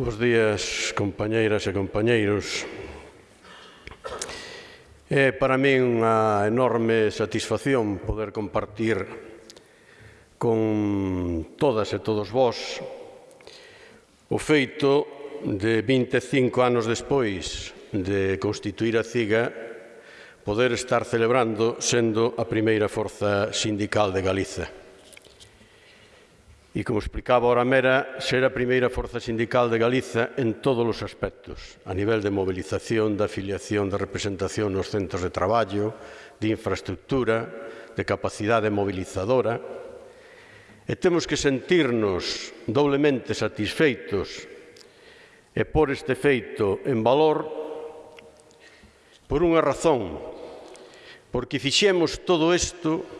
Bos días, compañeiras e compañeiros. É para min unha enorme satisfacción poder compartir con todas e todos vós o feito de 25 anos despois de constituir a CIGA poder estar celebrando sendo a primeira forza sindical de Galiza e, como explicaba Oramera, ser a primeira forza sindical de Galiza en todos os aspectos, a nivel de movilización, de afiliación, de representación nos centros de traballo, de infraestructura, de capacidade movilizadora, e temos que sentirnos doblemente satisfeitos e por este feito en valor por unha razón, porque fixemos todo isto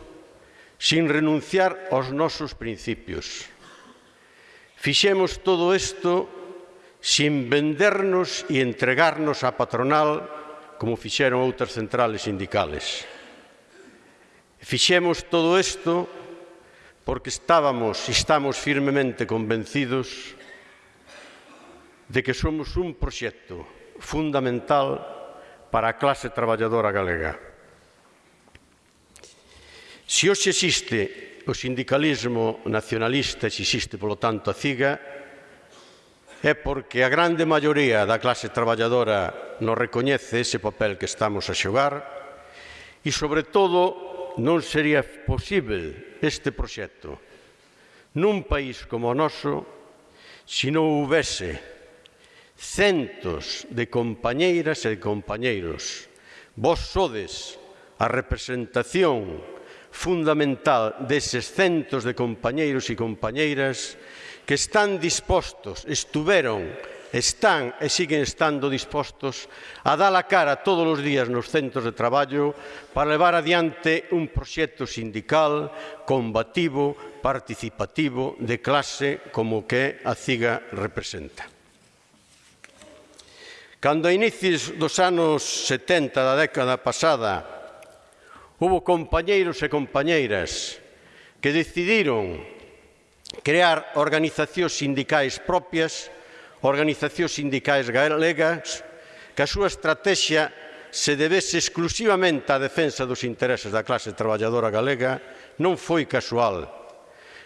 sin renunciar aos nosos principios. Fixemos todo isto sin vendernos e entregarnos á patronal como fixeron outras centrales sindicales. Fixemos todo isto porque estábamos e estamos firmemente convencidos de que somos un proxecto fundamental para a clase traballadora galega. Se hoxe existe o sindicalismo nacionalista se existe, polo tanto, a CIGA, é porque a grande maioría da clase traballadora non recoñece ese papel que estamos a xogar e, sobre todo, non sería posible este proxecto nun país como o noso se non houvese centos de compañeiras e de compañeiros. Vos sodes a representación fundamental deses centos de compañeiros e compañeiras que están dispostos, estuveron, están e siguen estando dispostos a dar a cara todos os días nos centros de traballo para levar adiante un proxecto sindical combativo, participativo, de clase como que a CIGA representa. Cando a inicios dos anos 70 da década pasada Hubo compañeiros e compañeiras que decidiron crear organizacións sindicais propias, organizacións sindicais galegas, que a súa estrategia se debese exclusivamente á defensa dos intereses da clase traballadora galega non foi casual.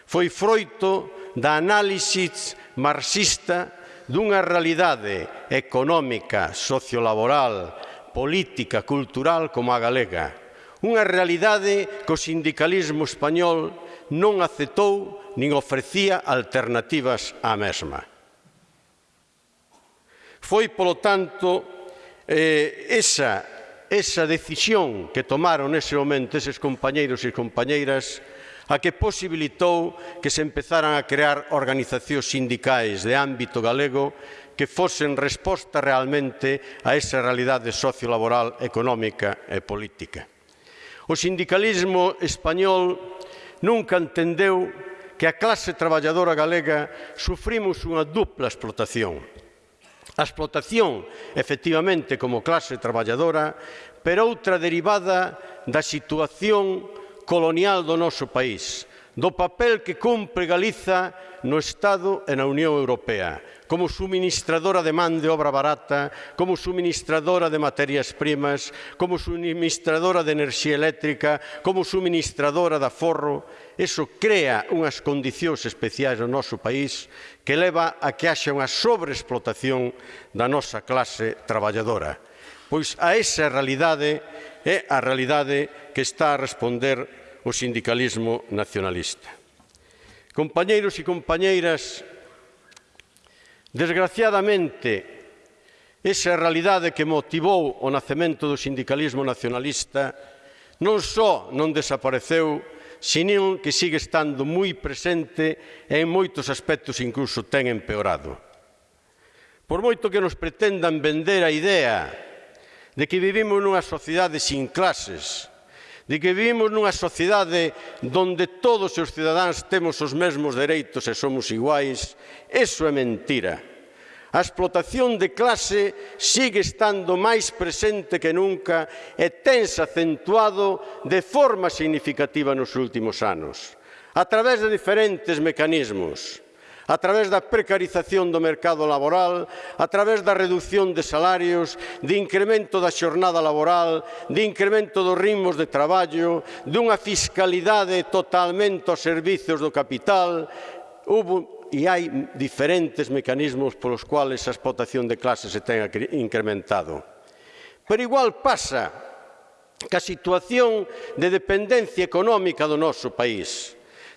Foi froito da análisis marxista dunha realidade económica, sociolaboral, política, cultural como a galega, Unha realidade que o sindicalismo español non aceptou nin ofrecía alternativas á mesma. Foi, polo tanto, eh, esa, esa decisión que tomaron nese momento eses compañeiros e compañeiras a que posibilitou que se empezaran a crear organizacións sindicais de ámbito galego que fosen resposta realmente a esa realidade sociolaboral, económica e política. O sindicalismo español nunca entendeu que a clase traballadora galega sufrimos unha dupla explotación. A explotación, efectivamente, como clase traballadora, pero outra derivada da situación colonial do noso país, do papel que cumpre Galiza no Estado e na Unión Europea, como suministradora de man de obra barata, como suministradora de materias primas, como suministradora de enerxía eléctrica, como suministradora de aforro. Eso crea unhas condicións especiais no noso país que leva a que haxa unha sobreexplotación da nosa clase traballadora. Pois a esa realidade é a realidade que está a responder o sindicalismo nacionalista. Compañeiros e compañeiras, desgraciadamente, esa realidade que motivou o nacemento do sindicalismo nacionalista non só non desapareceu, senón que sigue estando moi presente e en moitos aspectos incluso ten empeorado. Por moito que nos pretendan vender a idea de que vivimos nunha sociedade sin clases, de que vivimos nunha sociedade donde todos os cidadáns temos os mesmos dereitos e somos iguais, eso é mentira. A explotación de clase sigue estando máis presente que nunca e tense acentuado de forma significativa nos últimos anos, a través de diferentes mecanismos a través da precarización do mercado laboral, a través da reducción de salarios, de incremento da xornada laboral, de incremento dos ritmos de traballo, dunha fiscalidade totalmente aos servizos do capital, hubo e hai diferentes mecanismos polos cuales a explotación de clase se ten incrementado. Pero igual pasa que a situación de dependencia económica do noso país,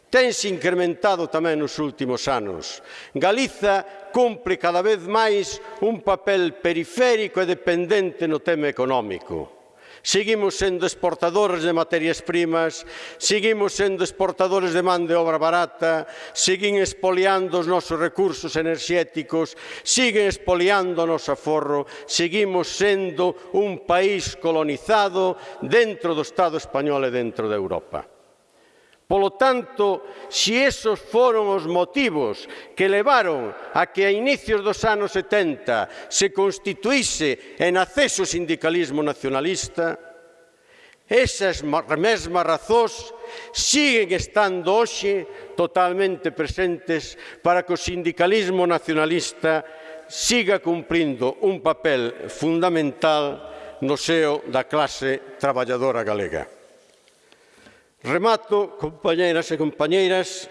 tense incrementado tamén nos últimos anos. Galiza cumpre cada vez máis un papel periférico e dependente no tema económico. Seguimos sendo exportadores de materias primas, seguimos sendo exportadores de man de obra barata, siguen espoliando os nosos recursos enerxéticos, siguen espoliando o noso aforro, seguimos sendo un país colonizado dentro do Estado español e dentro da Europa. Polo tanto, se esos foron os motivos que levaron a que a inicios dos anos 70 se constituíse en acceso o sindicalismo nacionalista, esas mesmas razóns siguen estando hoxe totalmente presentes para que o sindicalismo nacionalista siga cumprindo un papel fundamental no seo da clase traballadora galega. Remato, compañeras e compañeiras,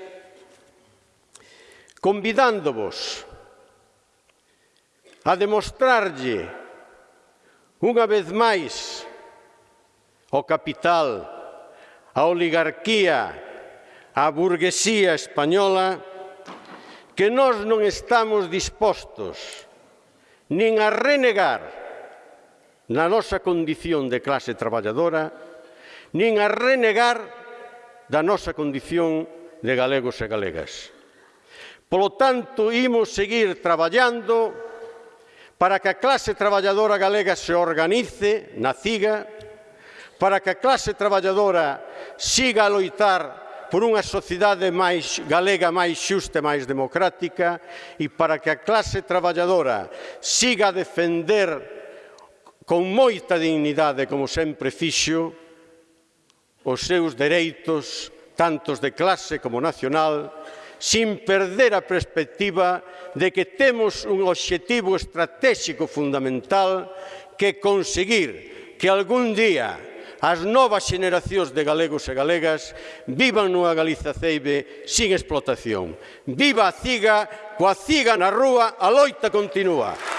convidándovos a demostrarlle unha vez máis ao capital, a oligarquía, a burguesía española, que nós non estamos dispostos nin a renegar na nosa condición de clase traballadora, nin a renegar da nosa condición de galegos e galegas. Polo tanto, imos seguir traballando para que a clase traballadora galega se organice na CIGA, para que a clase traballadora siga a loitar por unha sociedade máis galega máis xusta e máis democrática e para que a clase traballadora siga a defender con moita dignidade, como sempre fixo, os seus dereitos, tantos de clase como nacional, sin perder a perspectiva de que temos un obxectivo estratégico fundamental que conseguir que algún día as novas xeneracións de galegos e galegas vivan nunha Galiza ceibe sin explotación. Viva a ciga, coa ciga na rúa, a loita continúa.